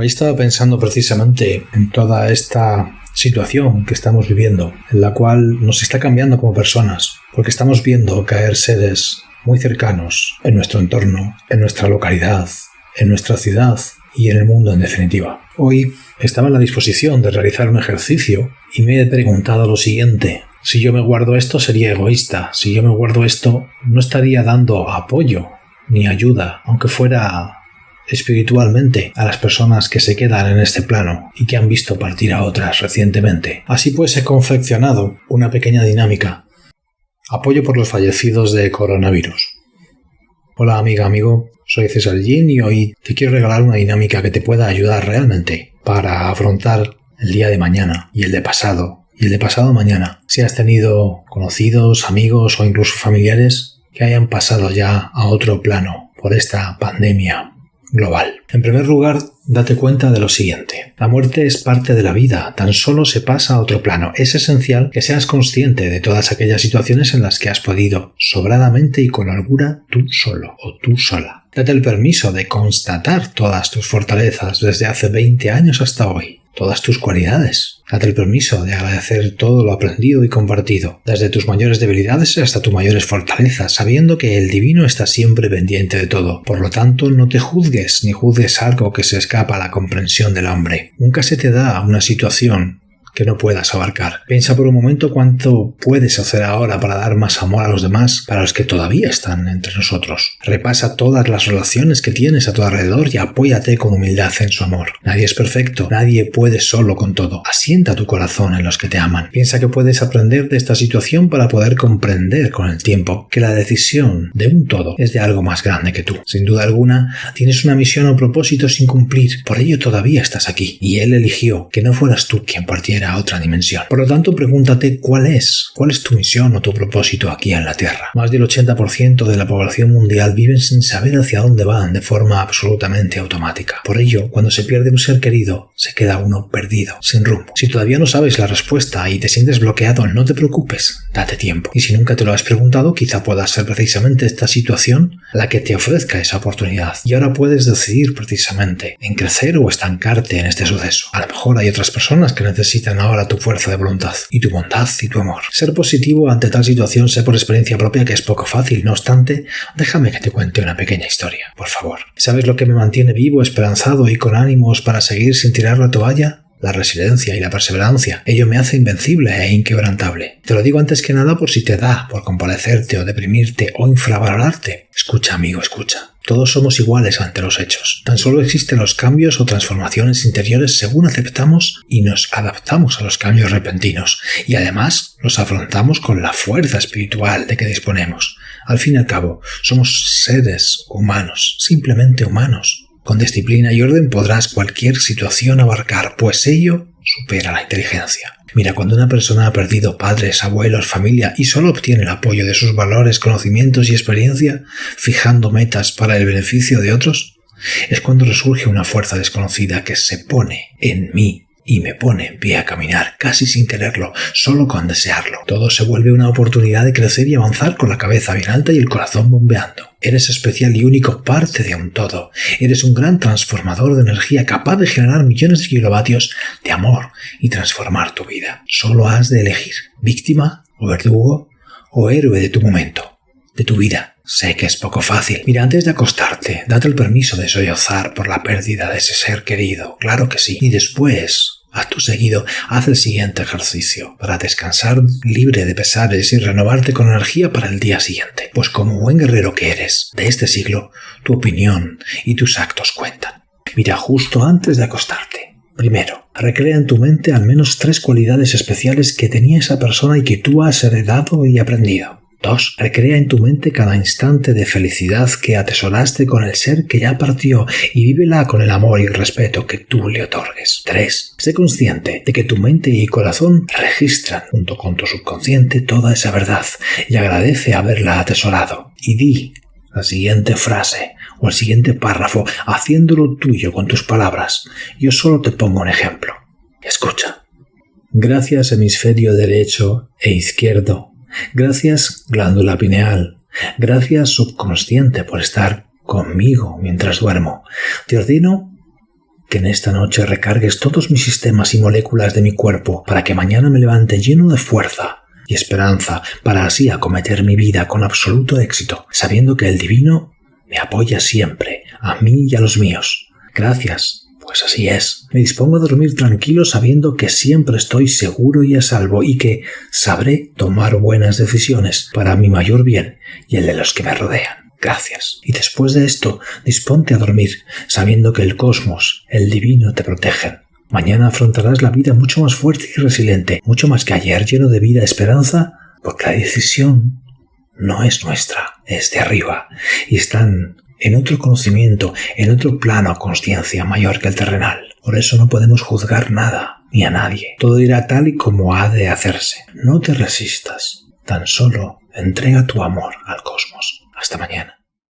Hoy estaba pensando precisamente en toda esta situación que estamos viviendo, en la cual nos está cambiando como personas, porque estamos viendo caer seres muy cercanos en nuestro entorno, en nuestra localidad, en nuestra ciudad y en el mundo en definitiva. Hoy estaba en la disposición de realizar un ejercicio y me he preguntado lo siguiente. Si yo me guardo esto sería egoísta, si yo me guardo esto no estaría dando apoyo ni ayuda, aunque fuera espiritualmente a las personas que se quedan en este plano y que han visto partir a otras recientemente. Así pues he confeccionado una pequeña dinámica. Apoyo por los fallecidos de coronavirus. Hola amiga, amigo, soy César Jin y hoy te quiero regalar una dinámica que te pueda ayudar realmente para afrontar el día de mañana y el de pasado y el de pasado mañana. Si has tenido conocidos, amigos o incluso familiares que hayan pasado ya a otro plano por esta pandemia global. En primer lugar, date cuenta de lo siguiente. La muerte es parte de la vida, tan solo se pasa a otro plano. Es esencial que seas consciente de todas aquellas situaciones en las que has podido, sobradamente y con holgura, tú solo o tú sola. Date el permiso de constatar todas tus fortalezas desde hace 20 años hasta hoy todas tus cualidades. Date el permiso de agradecer todo lo aprendido y compartido, desde tus mayores debilidades hasta tus mayores fortalezas, sabiendo que el divino está siempre pendiente de todo. Por lo tanto, no te juzgues ni juzgues algo que se escapa a la comprensión del hombre. Nunca se te da una situación que no puedas abarcar. Piensa por un momento cuánto puedes hacer ahora para dar más amor a los demás, para los que todavía están entre nosotros. Repasa todas las relaciones que tienes a tu alrededor y apóyate con humildad en su amor. Nadie es perfecto, nadie puede solo con todo. Asienta tu corazón en los que te aman. Piensa que puedes aprender de esta situación para poder comprender con el tiempo que la decisión de un todo es de algo más grande que tú. Sin duda alguna, tienes una misión o propósito sin cumplir, por ello todavía estás aquí. Y él eligió que no fueras tú quien partiera otra dimensión. Por lo tanto, pregúntate cuál es, cuál es tu misión o tu propósito aquí en la Tierra. Más del 80% de la población mundial viven sin saber hacia dónde van de forma absolutamente automática. Por ello, cuando se pierde un ser querido, se queda uno perdido, sin rumbo. Si todavía no sabes la respuesta y te sientes bloqueado, no te preocupes, date tiempo. Y si nunca te lo has preguntado, quizá pueda ser precisamente esta situación la que te ofrezca esa oportunidad. Y ahora puedes decidir precisamente en crecer o estancarte en este suceso. A lo mejor hay otras personas que necesitan ahora tu fuerza de voluntad y tu bondad y tu amor. Ser positivo ante tal situación sé por experiencia propia que es poco fácil, no obstante, déjame que te cuente una pequeña historia, por favor. ¿Sabes lo que me mantiene vivo, esperanzado y con ánimos para seguir sin tirar la toalla? La resiliencia y la perseverancia. Ello me hace invencible e inquebrantable. Te lo digo antes que nada por si te da por comparecerte o deprimirte o infravalorarte. Escucha, amigo, escucha. Todos somos iguales ante los hechos. Tan solo existen los cambios o transformaciones interiores según aceptamos y nos adaptamos a los cambios repentinos. Y además los afrontamos con la fuerza espiritual de que disponemos. Al fin y al cabo, somos seres humanos, simplemente humanos. Con disciplina y orden podrás cualquier situación abarcar, pues ello supera la inteligencia. Mira, cuando una persona ha perdido padres, abuelos, familia y solo obtiene el apoyo de sus valores, conocimientos y experiencia, fijando metas para el beneficio de otros, es cuando resurge una fuerza desconocida que se pone en mí y me pone en pie a caminar, casi sin quererlo, solo con desearlo. Todo se vuelve una oportunidad de crecer y avanzar con la cabeza bien alta y el corazón bombeando. Eres especial y único parte de un todo. Eres un gran transformador de energía capaz de generar millones de kilovatios de amor y transformar tu vida. Solo has de elegir víctima o verdugo o héroe de tu momento, de tu vida. Sé que es poco fácil. Mira, antes de acostarte, date el permiso de sollozar por la pérdida de ese ser querido. Claro que sí. Y después, Acto seguido, haz el siguiente ejercicio para descansar libre de pesares y renovarte con energía para el día siguiente. Pues como buen guerrero que eres de este siglo, tu opinión y tus actos cuentan. Mira justo antes de acostarte. Primero, recrea en tu mente al menos tres cualidades especiales que tenía esa persona y que tú has heredado y aprendido. 2. Recrea en tu mente cada instante de felicidad que atesoraste con el ser que ya partió y vívela con el amor y respeto que tú le otorgues. 3. Sé consciente de que tu mente y corazón registran junto con tu subconsciente toda esa verdad y agradece haberla atesorado. Y di la siguiente frase o el siguiente párrafo haciéndolo tuyo con tus palabras. Yo solo te pongo un ejemplo. Escucha. Gracias hemisferio derecho e izquierdo Gracias, glándula pineal. Gracias, subconsciente, por estar conmigo mientras duermo. Te ordeno que en esta noche recargues todos mis sistemas y moléculas de mi cuerpo para que mañana me levante lleno de fuerza y esperanza para así acometer mi vida con absoluto éxito, sabiendo que el divino me apoya siempre, a mí y a los míos. Gracias, pues así es. Me dispongo a dormir tranquilo sabiendo que siempre estoy seguro y a salvo y que sabré tomar buenas decisiones para mi mayor bien y el de los que me rodean. Gracias. Y después de esto, disponte a dormir, sabiendo que el cosmos, el divino, te protegen. Mañana afrontarás la vida mucho más fuerte y resiliente, mucho más que ayer, lleno de vida, esperanza, porque la decisión no es nuestra, es de arriba, y están en otro conocimiento, en otro plano a conciencia mayor que el terrenal. Por eso no podemos juzgar nada, ni a nadie. Todo irá tal y como ha de hacerse. No te resistas, tan solo entrega tu amor al cosmos. Hasta mañana.